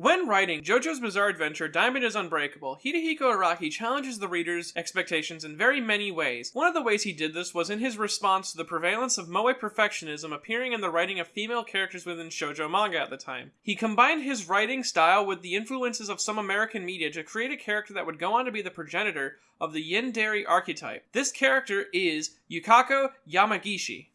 When writing JoJo's Bizarre Adventure Diamond is Unbreakable, Hirohiko Araki challenges the reader's expectations in very many ways. One of the ways he did this was in his response to the prevalence of moe perfectionism appearing in the writing of female characters within shoujo manga at the time. He combined his writing style with the influences of some American media to create a character that would go on to be the progenitor of the Yandere archetype. This character is Yukako Yamagishi.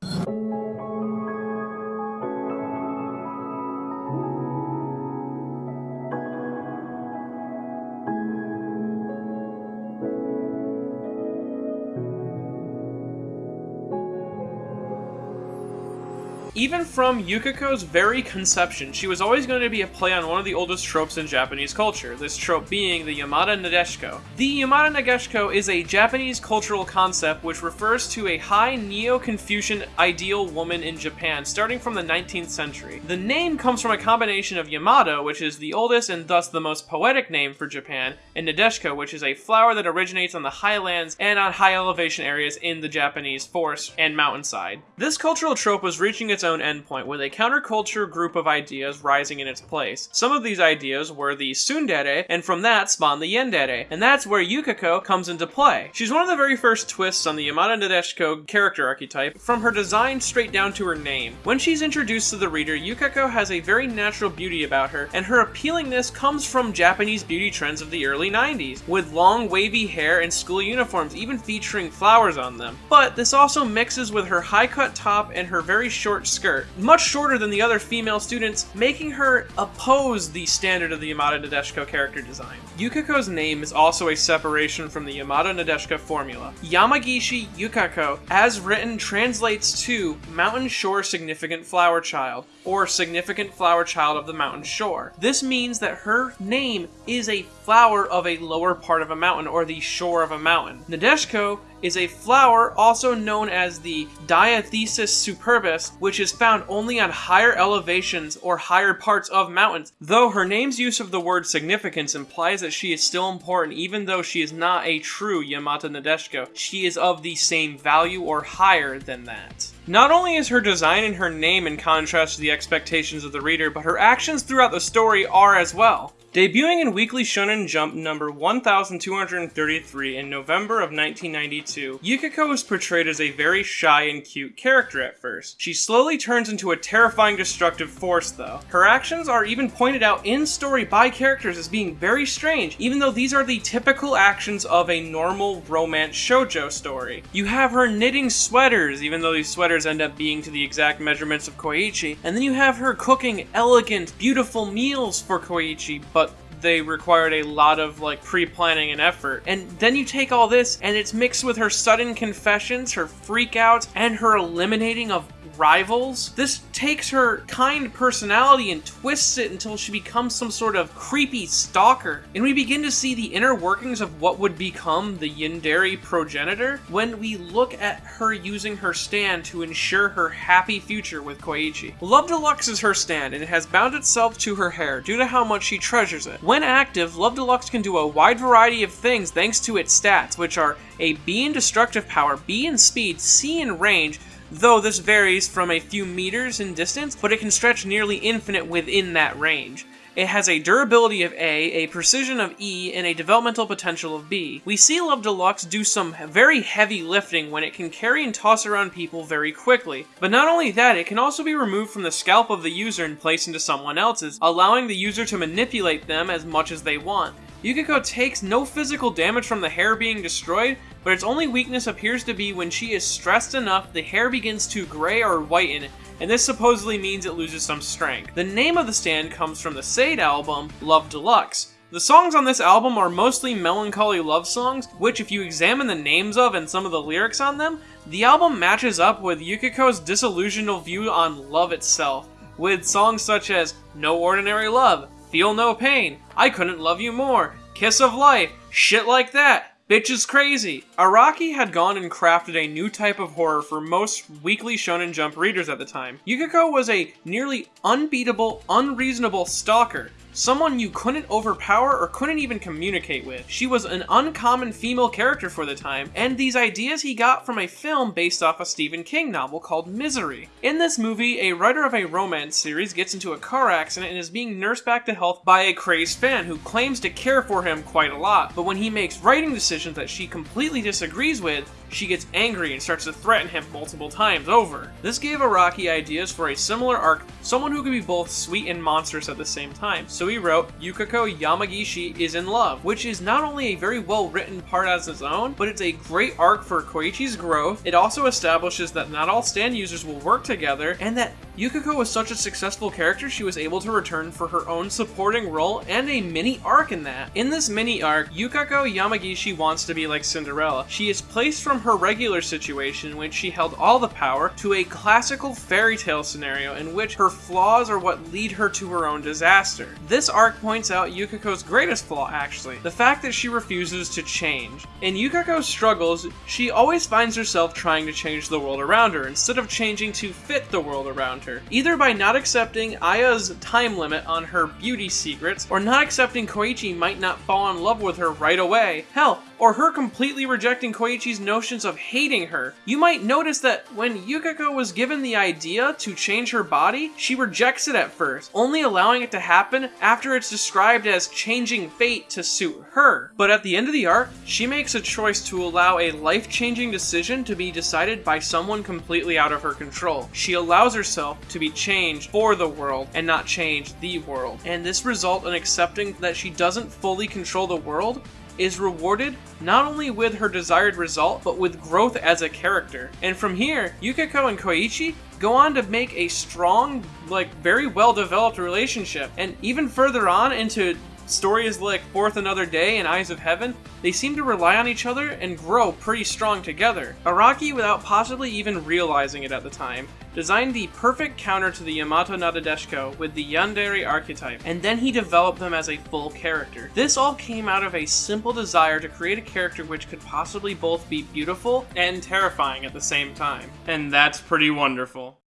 Even from Yukiko's very conception, she was always going to be a play on one of the oldest tropes in Japanese culture, this trope being the Yamato Nadeshiko. The Yamato Nadeshiko is a Japanese cultural concept which refers to a high Neo-Confucian ideal woman in Japan starting from the 19th century. The name comes from a combination of Yamato, which is the oldest and thus the most poetic name for Japan, and Nadeshiko, which is a flower that originates on the highlands and on high elevation areas in the Japanese forest and mountainside. This cultural trope was reaching its own endpoint with a counterculture group of ideas rising in its place. Some of these ideas were the tsundere, and from that spawned the yandere, and that's where Yukiko comes into play. She's one of the very first twists on the Yamato Nadeshiko character archetype, from her design straight down to her name. When she's introduced to the reader, Yukiko has a very natural beauty about her, and her appealingness comes from Japanese beauty trends of the early 90s, with long wavy hair and school uniforms even featuring flowers on them. But this also mixes with her high-cut top and her very short skirt, much shorter than the other female students, making her oppose the standard of the Yamato Nadeshiko character design. Yukako's name is also a separation from the Yamato Nadeshiko formula. Yamagishi Yukako, as written, translates to Mountain Shore Significant Flower Child, or Significant Flower Child of the Mountain Shore. This means that her name is a flower of a lower part of a mountain, or the shore of a mountain. Nadeshiko is a flower also known as the Dianthus superbus, which is found only on higher elevations or higher parts of mountains, though her name's use of the word significance implies that she is still important even though she is not a true Yamato Nadeshiko. She is of the same value or higher than that. Not only is her design and her name in contrast to the expectations of the reader, but her actions throughout the story are as well. Debuting in Weekly Shonen Jump number 1233 in November of 1992, Yukiko is portrayed as a very shy and cute character at first. She slowly turns into a terrifying destructive force though. Her actions are even pointed out in story by characters as being very strange, even though these are the typical actions of a normal romance shoujo story. You have her knitting sweaters, even though these sweaters end up being to the exact measurements of Koichi, and then you have her cooking elegant, beautiful meals for Koichi, but they required a lot of like pre-planning and effort. And then you take all this and it's mixed with her sudden confessions, her freakouts, and her eliminating of rivals. This takes her kind personality and twists it until she becomes some sort of creepy stalker. And we begin to see the inner workings of what would become the Yandere progenitor when we look at her using her stand to ensure her happy future with Koichi. Love Deluxe is her stand and it has bound itself to her hair due to how much she treasures it. When active, Love Deluxe can do a wide variety of things thanks to its stats, which are a B in destructive power, B in speed, C in range, though this varies from a few meters in distance, but it can stretch nearly infinite within that range. It has a durability of A, a precision of E, and a developmental potential of B. We see Love Deluxe do some very heavy lifting when it can carry and toss around people very quickly. But not only that, it can also be removed from the scalp of the user and placed into someone else's, allowing the user to manipulate them as much as they want. Yukiko takes no physical damage from the hair being destroyed, but its only weakness appears to be when she is stressed enough the hair begins to gray or whiten, and this supposedly means it loses some strength. The name of the stand comes from the Sade album, Love Deluxe. The songs on this album are mostly melancholy love songs, which if you examine the names of and some of the lyrics on them, the album matches up with Yukiko's disillusional view on love itself, with songs such as No Ordinary Love, Feel No Pain, I Couldn't Love You More, Kiss of Life, shit like that, Bitch is crazy! Araki had gone and crafted a new type of horror for most Weekly Shonen Jump readers at the time. Yukiko was a nearly unbeatable, unreasonable stalker. Someone you couldn't overpower or couldn't even communicate with. She was an uncommon female character for the time, and these ideas he got from a film based off a Stephen King novel called Misery. In this movie, a writer of a romance series gets into a car accident and is being nursed back to health by a crazed fan who claims to care for him quite a lot, but when he makes writing decisions that she completely disagrees with, she gets angry and starts to threaten him multiple times over. This gave Araki ideas for a similar arc, someone who could be both sweet and monstrous at the same time. So he wrote, Yukiko Yamagishi is in love, which is not only a very well written part as its own, but it's a great arc for Koichi's growth. It also establishes that not all stand users will work together, and that Yukiko was such a successful character she was able to return for her own supporting role and a mini arc in that. In this mini arc, Yukiko Yamagishi wants to be like Cinderella. She is placed from her regular situation in which she held all the power to a classical fairy tale scenario in which her flaws are what lead her to her own disaster. This arc points out Yukiko's greatest flaw actually, the fact that she refuses to change. In Yukiko's struggles, she always finds herself trying to change the world around her instead of changing to fit the world around her, either by not accepting Aya's time limit on her beauty secrets, or not accepting Koichi might not fall in love with her right away. Hell, or her completely rejecting Koichi's notions of hating her. You might notice that when Yukiko was given the idea to change her body, she rejects it at first, only allowing it to happen after it's described as changing fate to suit her. But at the end of the arc, she makes a choice to allow a life-changing decision to be decided by someone completely out of her control. She allows herself to be changed for the world and not change the world. And this result in accepting that she doesn't fully control the world is rewarded not only with her desired result, but with growth as a character. And from here, Yukiko and Koichi go on to make a strong, like, very well developed relationship. And even further on into stories like Fourth Another Day and Eyes of Heaven, they seem to rely on each other and grow pretty strong together. Araki, without possibly even realizing it at the time, designed the perfect counter to the Yamato Nadeshiko with the Yandere archetype, and then he developed them as a full character. This all came out of a simple desire to create a character which could possibly both be beautiful and terrifying at the same time. And that's pretty wonderful.